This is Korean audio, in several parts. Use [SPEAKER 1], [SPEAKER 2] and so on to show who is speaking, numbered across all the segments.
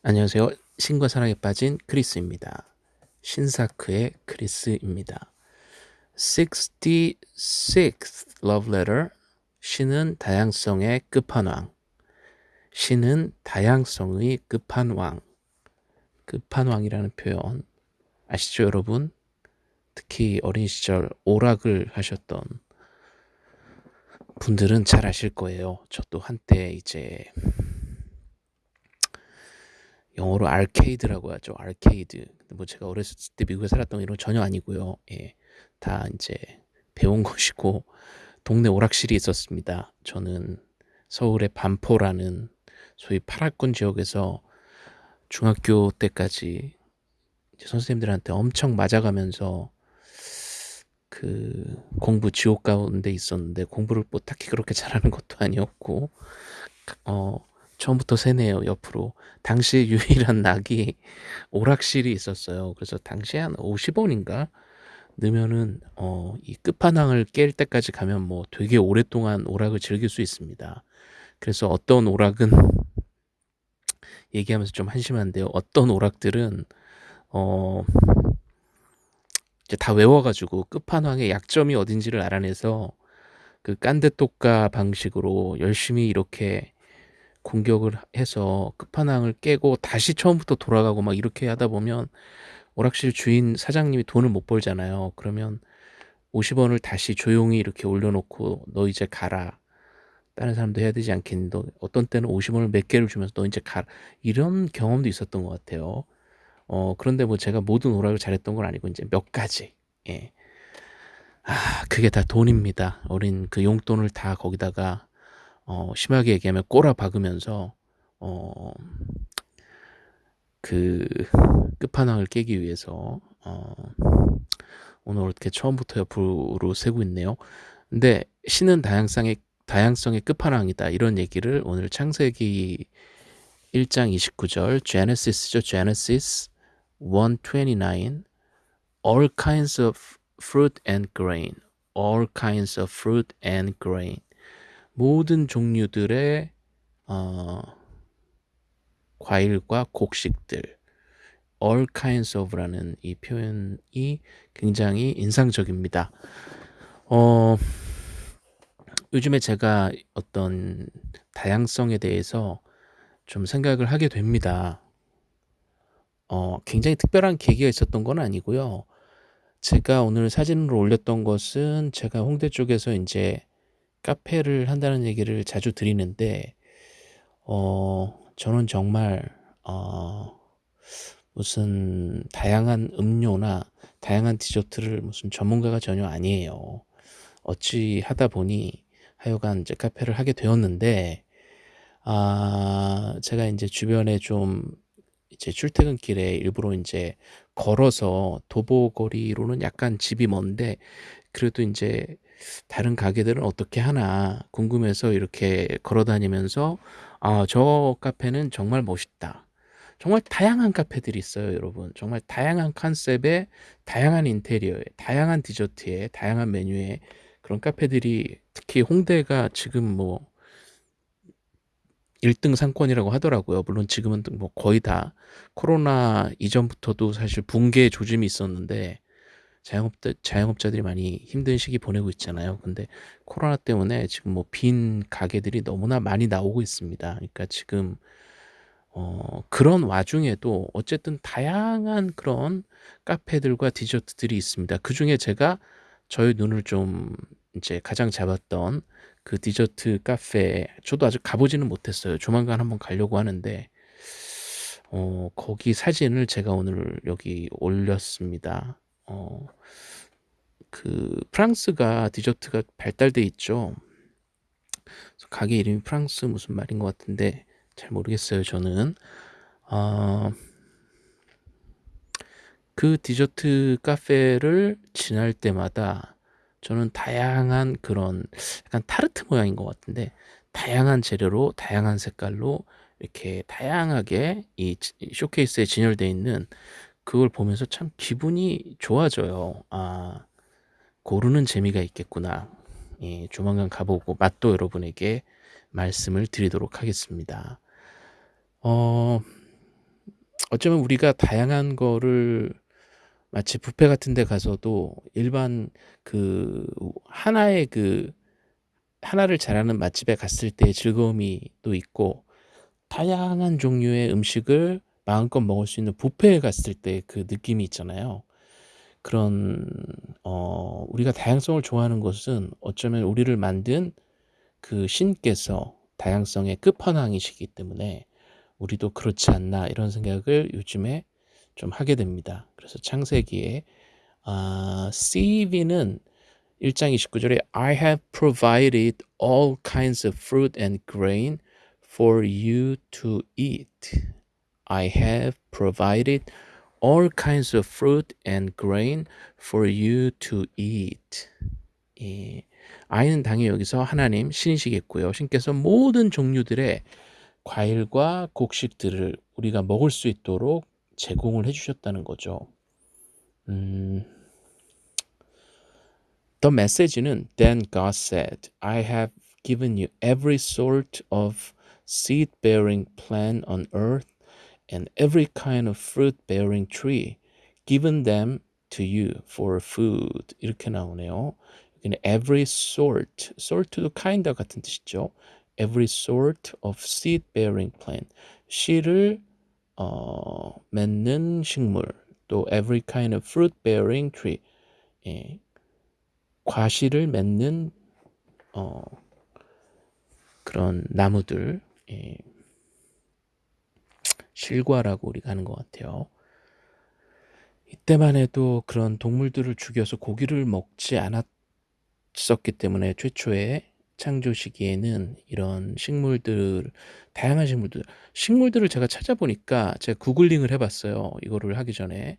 [SPEAKER 1] 안녕하세요. 신과 사랑에 빠진 크리스입니다. 신사크의 크리스입니다. 66th Love Letter 신은 다양성의 끝판왕 신은 다양성의 끝판왕 끝판왕이라는 표현 아시죠 여러분? 특히 어린 시절 오락을 하셨던 분들은 잘 아실 거예요. 저도 한때 이제 영어로 아케이드라고 하죠. 아케이드. 뭐 제가 어렸을 때 미국에 살았던 이런 전혀 아니고요. 예. 다 이제 배운 것이고 동네 오락실이 있었습니다. 저는 서울의 반포라는 소위 파라군 지역에서 중학교 때까지 선생님들한테 엄청 맞아가면서 그 공부 지옥 가운데 있었는데 공부를 뭐 딱히 그렇게 잘하는 것도 아니었고 어 처음부터 새네요 옆으로. 당시 유일한 낙이 오락실이 있었어요. 그래서 당시에 한 50원인가? 넣으면은 어, 이 끝판왕을 깰 때까지 가면 뭐 되게 오랫동안 오락을 즐길 수 있습니다. 그래서 어떤 오락은 얘기하면서 좀 한심한데요. 어떤 오락들은 어 이제 다 외워가지고 끝판왕의 약점이 어딘지를 알아내서 그 깐데똑가 방식으로 열심히 이렇게 공격을 해서 끝판왕을 깨고 다시 처음부터 돌아가고 막 이렇게 하다 보면 오락실 주인 사장님이 돈을 못 벌잖아요. 그러면 50원을 다시 조용히 이렇게 올려놓고 너 이제 가라. 다른 사람도 해야 되지 않겠니? 너 어떤 때는 50원을 몇 개를 주면서 너 이제 가라. 이런 경험도 있었던 것 같아요. 어, 그런데 뭐 제가 모든 오락을 잘했던 건 아니고 이제 몇 가지. 예. 아, 그게 다 돈입니다. 어린 그 용돈을 다 거기다가 어, 심하게 얘기하면 꼬라 박으면서 어, 그 끝판왕을 깨기 위해서 어, 오늘 이렇게 처음부터 옆으로 세고 있네요. 근데 신은 다양성의 다양성의 끝판왕이다. 이런 얘기를 오늘 창세기 1장 29절 Genesis죠 Genesis 129 All kinds of fruit and grain. All kinds of fruit and grain 모든 종류들의 어, 과일과 곡식들 all kinds of라는 이 표현이 굉장히 인상적입니다. 어, 요즘에 제가 어떤 다양성에 대해서 좀 생각을 하게 됩니다. 어, 굉장히 특별한 계기가 있었던 건 아니고요. 제가 오늘 사진으로 올렸던 것은 제가 홍대 쪽에서 이제 카페를 한다는 얘기를 자주 드리는데 어 저는 정말 어 무슨 다양한 음료나 다양한 디저트를 무슨 전문가가 전혀 아니에요. 어찌 하다 보니 하여간 이제 카페를 하게 되었는데 아 제가 이제 주변에 좀 이제 출퇴근길에 일부러 이제 걸어서 도보거리로는 약간 집이 먼데 그래도 이제 다른 가게들은 어떻게 하나 궁금해서 이렇게 걸어 다니면서 아, 저 카페는 정말 멋있다. 정말 다양한 카페들이 있어요, 여러분. 정말 다양한 컨셉에 다양한 인테리어에 다양한 디저트에 다양한 메뉴에 그런 카페들이 특히 홍대가 지금 뭐 1등 상권이라고 하더라고요. 물론 지금은 뭐 거의 다 코로나 이전부터도 사실 붕괴 조짐이 있었는데 자영업자, 자영업자들이 많이 힘든 시기 보내고 있잖아요. 근데 코로나 때문에 지금 뭐 빈 가게들이 너무나 많이 나오고 있습니다. 그러니까 지금 어, 그런 와중에도 어쨌든 다양한 그런 카페들과 디저트들이 있습니다. 그 중에 제가 저의 눈을 좀 이제 가장 잡았던 그 디저트 카페 저도 아직 가보지는 못했어요. 조만간 한번 가려고 하는데 어, 거기 사진을 제가 오늘 여기 올렸습니다. 어, 그 프랑스가 디저트가 발달돼 있죠. 가게 이름이 프랑스 무슨 말인 것 같은데 잘 모르겠어요. 저는 어, 그 디저트 카페를 지날 때마다 저는 다양한 그런 약간 타르트 모양인 것 같은데 다양한 재료로 다양한 색깔로 이렇게 다양하게 이 쇼케이스에 진열되어 있는 그걸 보면서 참 기분이 좋아져요. 아, 고르는 재미가 있겠구나. 예, 조만간 가보고 맛도 여러분에게 말씀을 드리도록 하겠습니다. 어, 어쩌면 우리가 다양한 거를 마치 뷔페 같은 데 가서도 일반 그 하나의 그 하나를 잘하는 맛집에 갔을 때의 즐거움이 또 있고 다양한 종류의 음식을 마음껏 먹을 수 있는 뷔페에 갔을 때 그 느낌이 있잖아요. 그런 어 우리가 다양성을 좋아하는 것은 어쩌면 우리를 만든 그 신께서 다양성의 끝판왕이시기 때문에 우리도 그렇지 않나 이런 생각을 요즘에 좀 하게 됩니다. 그래서 창세기에 아, CV는 1장 29절에 I have provided all kinds of fruit and grain for you to eat. I have provided all kinds of fruit and grain for you to eat. 예. I는 당연히 여기서 하나님 신이시겠고요. 신께서 모든 종류들의 과일과 곡식들을 우리가 먹을 수 있도록 제공을 해주셨다는 거죠. 음, The message는 Then God said, I have given you every sort of seed-bearing plant on earth and every kind of fruit-bearing tree, given them to you for food. 이렇게 나오네요. 여기는 every sort, sort도 kind 같은 뜻이죠. Every sort of seed-bearing plant. 씨를 어, 맺는 식물, 또 every kind of fruit-bearing tree. 예, 과실을 맺는 어, 그런 나무들. 예, 실과라고 우리가 하는 것 같아요. 이때만 해도 그런 동물들을 죽여서 고기를 먹지 않았었기 때문에 최초에 창조 시기에는 이런 식물들, 다양한 식물들, 식물들을 제가 찾아보니까 제가 구글링을 해봤어요. 이거를 하기 전에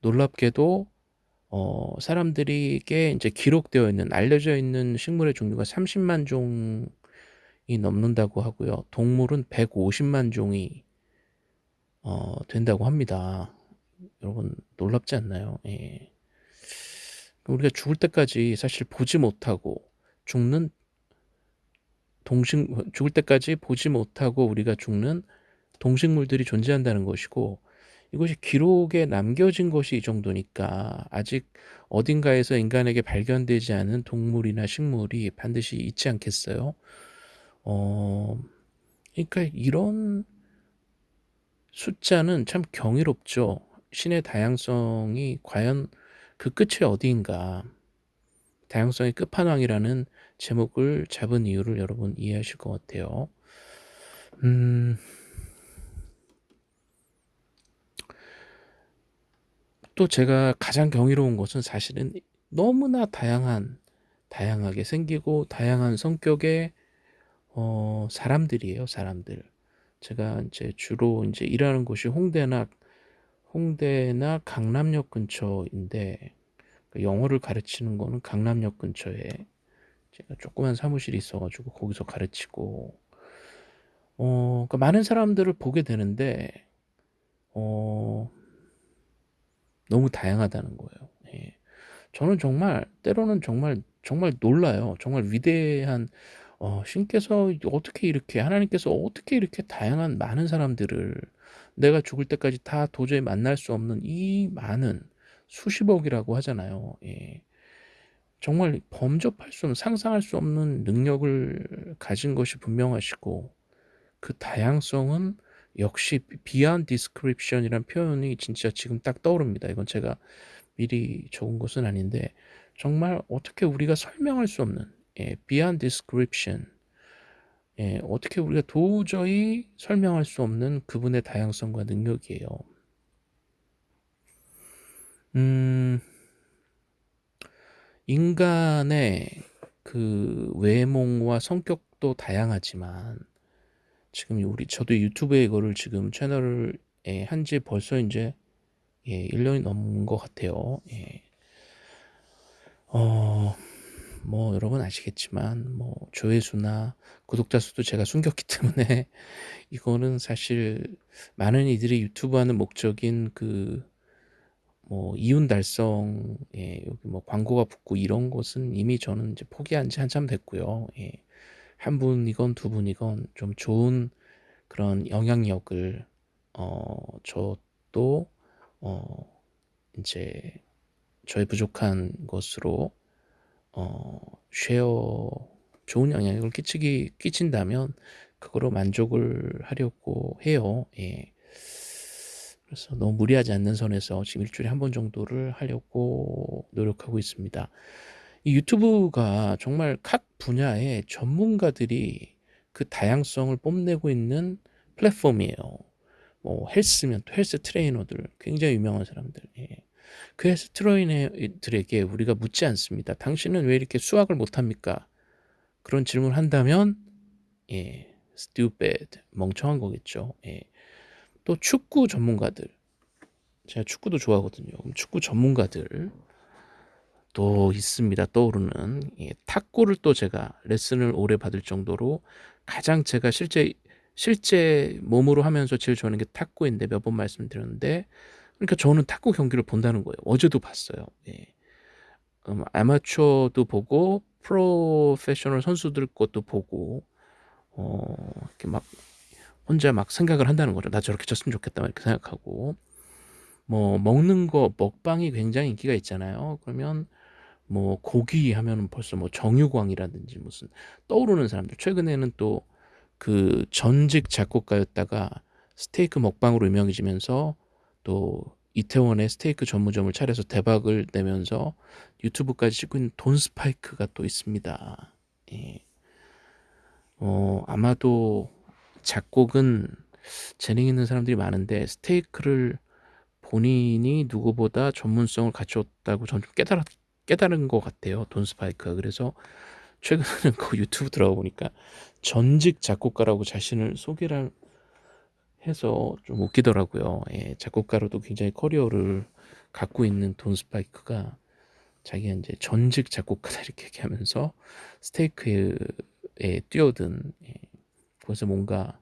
[SPEAKER 1] 놀랍게도 어, 사람들에게 이제 기록되어 있는 알려져 있는 식물의 종류가 30만 종이 넘는다고 하고요. 동물은 150만 종이 어, 된다고 합니다. 여러분 놀랍지 않나요? 예. 우리가 죽을 때까지 사실 보지 못하고 죽는 동식 죽을 때까지 보지 못하고 우리가 죽는 동식물들이 존재한다는 것이고 이것이 기록에 남겨진 것이 이 정도니까 아직 어딘가에서 인간에게 발견되지 않은 동물이나 식물이 반드시 있지 않겠어요? 어, 그러니까 이런 숫자는 참 경이롭죠. 신의 다양성이 과연 그 끝이 어디인가. 다양성의 끝판왕이라는 제목을 잡은 이유를 여러분 이해하실 것 같아요. 음, 또 제가 가장 경이로운 것은 사실은 너무나 다양한, 다양하게 생기고 다양한 성격의 어, 사람들이에요, 사람들. 제가 이제 주로 이제 일하는 곳이 홍대나 홍대나 강남역 근처인데 그 영어를 가르치는 거는 강남역 근처에 제가 조그만 사무실이 있어가지고 거기서 가르치고 어, 그러니까 많은 사람들을 보게 되는데 어, 너무 다양하다는 거예요. 예. 저는 정말 때로는 정말 정말 놀라요. 정말 위대한 어, 신께서 어떻게 이렇게 하나님께서 어떻게 이렇게 다양한 많은 사람들을 내가 죽을 때까지 다 도저히 만날 수 없는 이 많은 수십억이라고 하잖아요. 예. 정말 범접할 수 없는 상상할 수 없는 능력을 가진 것이 분명하시고 그 다양성은 역시 beyond description이란 표현이 진짜 지금 딱 떠오릅니다. 이건 제가 미리 적은 것은 아닌데 정말 어떻게 우리가 설명할 수 없는 예, beyond description 예, 어떻게 우리가 도저히 설명할 수 없는 그분의 다양성과 능력이에요. 음, 인간의 그 외모와 성격도 다양하지만 지금 우리 저도 유튜브에 이거를 지금 채널을 예, 한지 벌써 이제 예, 1년이 넘은 것 같아요. 예. 어, 뭐 여러분 아시겠지만 뭐 조회수나 구독자 수도 제가 숨겼기 때문에 이거는 사실 많은 이들이 유튜브 하는 목적인 그 뭐 이윤 달성 예, 여기 뭐 광고가 붙고 이런 것은 이미 저는 이제 포기한 지 한참 됐고요. 예. 한 분이건 두 분이건 좀 좋은 그런 영향력을 어, 저 것도 어 인제 저의 부족한 것으로 어 쉐어 좋은 영향력을 끼치기 끼친다면 그거로 만족을 하려고 해요. 예. 그래서 너무 무리하지 않는 선에서 지금 1 주일에 1번 정도를 하려고 노력하고 있습니다. 이 유튜브가 정말 각 분야의 전문가들이 그 다양성을 뽐내고 있는 플랫폼이에요. 뭐 헬스면 또 헬스 트레이너들 굉장히 유명한 사람들. 예. 그 헬스 트레이너들에게 우리가 묻지 않습니다. "당신은 왜 이렇게 수학을 못합니까?" 그런 질문을 한다면 예 stupid 멍청한 거겠죠. 예. 또 축구 전문가들 제가 축구도 좋아하거든요. 축구 전문가들 또 있습니다. 떠오르는 예 탁구를 또 제가 레슨을 오래 받을 정도로 가장 제가 실제 실제 몸으로 하면서 제일 좋아하는 게 탁구인데 몇 번 말씀드렸는데 그러니까 저는 탁구 경기를 본다는 거예요. 어제도 봤어요. 예. 음 아마추어도 보고 프로페셔널 선수들 것도 보고 어 이렇게 막 혼자 막 생각을 한다는 거죠. '나 저렇게 쳤으면 좋겠다.' 막 이렇게 생각하고 뭐 먹는 거 먹방이 굉장히 인기가 있잖아요. 그러면 뭐 고기 하면은 벌써 뭐 정유광이라든지 무슨 떠오르는 사람들 최근에는 또 그 전직 작곡가였다가 스테이크 먹방으로 유명해지면서 또 이태원에 스테이크 전문점을 차려서 대박을 내면서 유튜브까지 찍고 있는 돈 스파이크가 또 있습니다. 예. 어 아마도 작곡은 재능 있는 사람들이 많은데 스테이크를 본인이 누구보다 전문성을 갖췄다고 전좀 깨달았 깨달은 것 같아요, 돈 스파이크가. 그래서 최근에는 그 유튜브 들어가 보니까 전직 작곡가라고 자신을 소개를 해서 좀 웃기더라고요. 예. 작곡가로도 굉장히 커리어를 갖고 있는 돈 스파이크가 자기가 인제 전직 작곡가다 이렇게 얘기하면서 스테이크에 뛰어든 예. 그래서 뭔가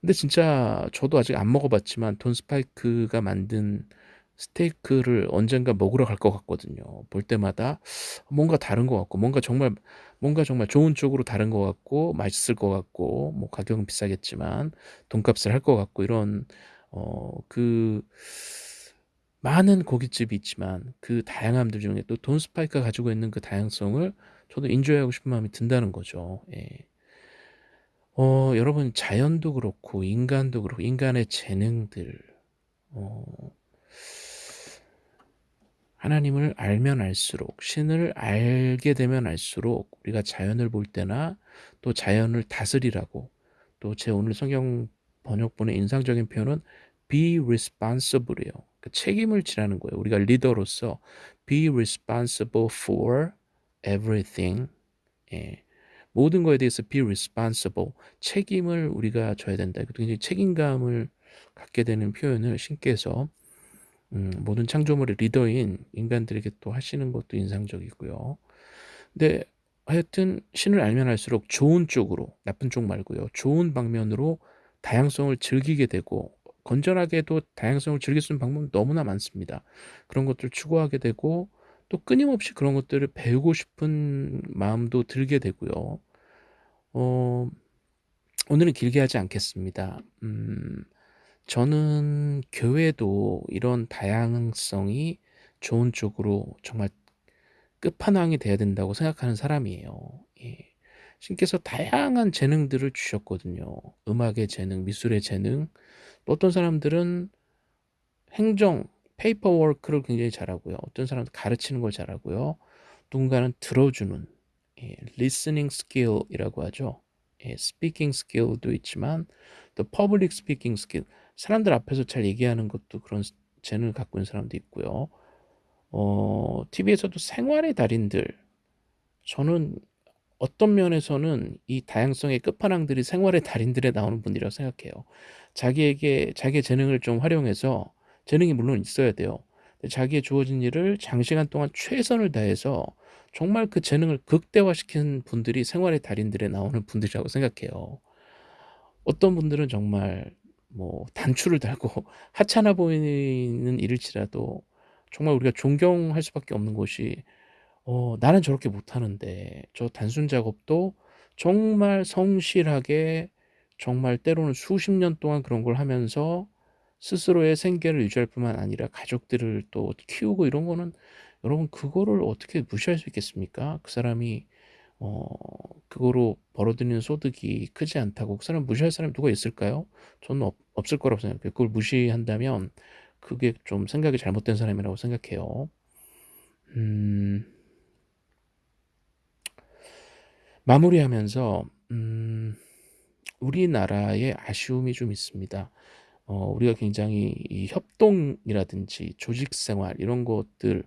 [SPEAKER 1] 근데 진짜 저도 아직 안 먹어 봤지만 돈 스파이크가 만든 스테이크를 언젠가 먹으러 갈 것 같거든요. 볼 때마다 뭔가 다른 것 같고 뭔가 정말 뭔가 정말 좋은 쪽으로 다른 것 같고 맛있을 것 같고 뭐 가격은 비싸겠지만 돈값을 할 것 같고 이런 어 그 많은 고깃집이 있지만 그 다양함들 중에 또 돈 스파이크가 가지고 있는 그 다양성을 저도 인조이하고 싶은 마음이 든다는 거죠. 예. 어 여러분 자연도 그렇고 인간도 그렇고 인간의 재능들 어 하나님을 알면 알수록 신을 알게 되면 알수록 우리가 자연을 볼 때나 또 자연을 다스리라고 또 제 오늘 성경 번역본의 인상적인 표현은 be responsible이에요. 그 책임을 지라는 거예요. 우리가 리더로서 be responsible for everything. 예. 모든 거에 대해서 be responsible. 책임을 우리가 져야 된다. 굉장히 책임감을 갖게 되는 표현을 신께서 음 모든 창조물의 리더인 인간들에게 또 하시는 것도 인상적이고요. 근데 하여튼 신을 알면 알수록 좋은 쪽으로 나쁜 쪽 말고요. 좋은 방면으로 다양성을 즐기게 되고 건전하게도 다양성을 즐길 수 있는 방법은 너무나 많습니다. 그런 것들을 추구하게 되고 또 끊임없이 그런 것들을 배우고 싶은 마음도 들게 되고요. 어 오늘은 길게 하지 않겠습니다. 음 저는 교회도 이런 다양성이 좋은 쪽으로 정말 끝판왕이 돼야 된다고 생각하는 사람이에요. 예. 신께서 다양한 재능들을 주셨거든요. 음악의 재능, 미술의 재능. 또 어떤 사람들은 행정, paperwork를 굉장히 잘하고요. 어떤 사람은 가르치는 걸 잘하고요. 누군가는 들어주는 예, listening skill이라고 하죠. 예, speaking skill도 있지만 또 public speaking skill 사람들 앞에서 잘 얘기하는 것도 그런 재능을 갖고 있는 사람도 있고요. 어 TV에서도 생활의 달인들 저는 어떤 면에서는 이 다양성의 끝판왕들이 생활의 달인들에 나오는 분들이라고 생각해요. 자기에게 자기의 재능을 좀 활용해서 재능이 물론 있어야 돼요. 자기의 주어진 일을 장시간 동안 최선을 다해서 정말 그 재능을 극대화시킨 분들이 생활의 달인들에 나오는 분들이라고 생각해요. 어떤 분들은 정말 뭐 단추를 달고 하찮아 보이는 일일지라도 정말 우리가 존경할 수밖에 없는 것이 어 '나는 저렇게 못하는데 저 단순 작업도 정말 성실하게 정말 때로는 수십 년 동안 그런 걸 하면서 스스로의 생계를 유지할 뿐만 아니라 가족들을 또 키우고 이런 거는 여러분 그거를 어떻게 무시할 수 있겠습니까? 그 사람이 어 그거로 벌어들이는 소득이 크지 않다고 그 사람 무시할 사람이 누가 있을까요? 저는 없 없을 거라고 생각해요. 그걸 무시한다면 그게 좀 생각이 잘못된 사람이라고 생각해요. 음. 마무리하면서 음 우리나라에 아쉬움이 좀 있습니다. 어 우리가 굉장히 이 협동이라든지 조직 생활 이런 것들을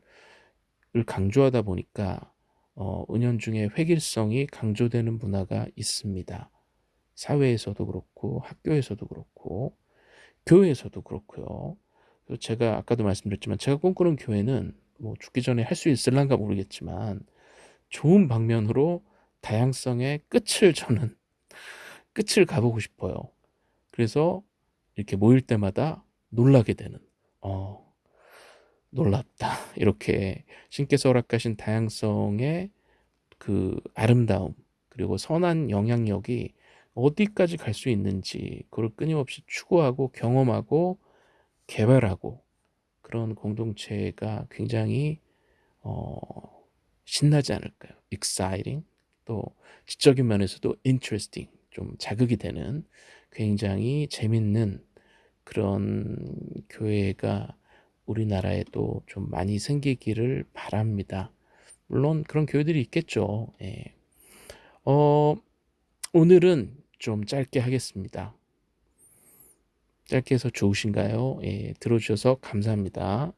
[SPEAKER 1] 강조하다 보니까 어 은연중에 획일성이 강조되는 문화가 있습니다. 사회에서도 그렇고 학교에서도 그렇고 교회에서도 그렇고요. 제가 아까도 말씀드렸지만 제가 꿈꾸는 교회는 뭐 죽기 전에 할 수 있을란가 모르겠지만 좋은 방면으로 다양성의 끝을 저는 끝을 가보고 싶어요. 그래서 이렇게 모일 때마다 놀라게 되는 어 놀랍다 이렇게 신께서 허락하신 다양성의 그 아름다움 그리고 선한 영향력이 어디까지 갈 수 있는지 그걸 끊임없이 추구하고 경험하고 개발하고 그런 공동체가 굉장히 어 신나지 않을까요? exciting 또 지적인 면에서도 interesting 좀 자극이 되는 굉장히 재밌는 그런 교회가 우리나라에도 좀 많이 생기기를 바랍니다. 물론 그런 교회들이 있겠죠. 예. 어, 오늘은 좀 짧게 하겠습니다. 짧게 해서 좋으신가요? 예, 들어주셔서 감사합니다.